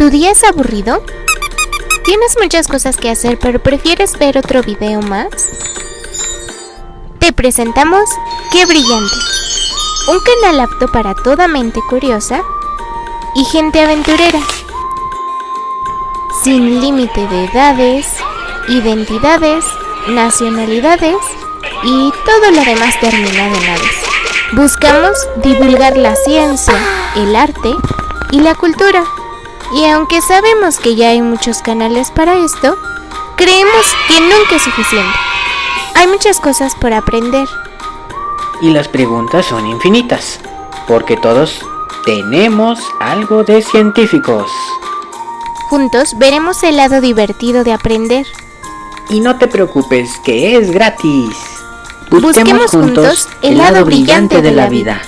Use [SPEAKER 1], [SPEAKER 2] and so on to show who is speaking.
[SPEAKER 1] ¿Tu día es aburrido? ¿Tienes muchas cosas que hacer pero prefieres ver otro video más? Te presentamos ¡Qué brillante! Un canal apto para toda mente curiosa y gente aventurera. Sin límite de edades, identidades, nacionalidades y todo lo demás terminado en aves. Buscamos divulgar la ciencia, el arte y la cultura. Y aunque sabemos que ya hay muchos canales para esto, creemos que nunca es suficiente. Hay muchas cosas por aprender.
[SPEAKER 2] Y las preguntas son infinitas, porque todos tenemos algo de científicos.
[SPEAKER 1] Juntos veremos el lado divertido de aprender.
[SPEAKER 2] Y no te preocupes, que es gratis.
[SPEAKER 1] Busquemos juntos el lado brillante de la vida.